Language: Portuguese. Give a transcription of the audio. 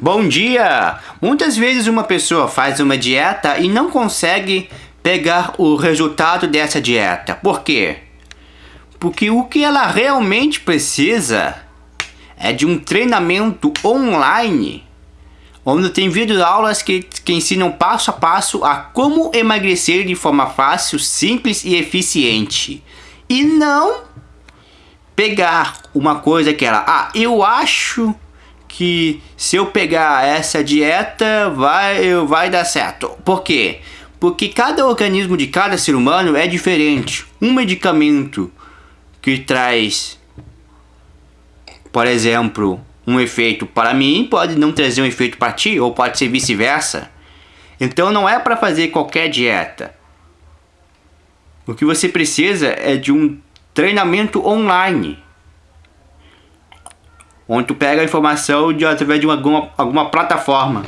Bom dia! Muitas vezes uma pessoa faz uma dieta e não consegue pegar o resultado dessa dieta. Por quê? Porque o que ela realmente precisa é de um treinamento online onde tem vídeo aulas que, que ensinam passo a passo a como emagrecer de forma fácil, simples e eficiente. E não pegar uma coisa que ela, ah, eu acho que se eu pegar essa dieta vai, vai dar certo. Por quê? Porque cada organismo de cada ser humano é diferente. Um medicamento que traz, por exemplo, um efeito para mim pode não trazer um efeito para ti, ou pode ser vice-versa. Então não é para fazer qualquer dieta. O que você precisa é de um treinamento online. Onde tu pega a informação de, através de uma, alguma, alguma plataforma.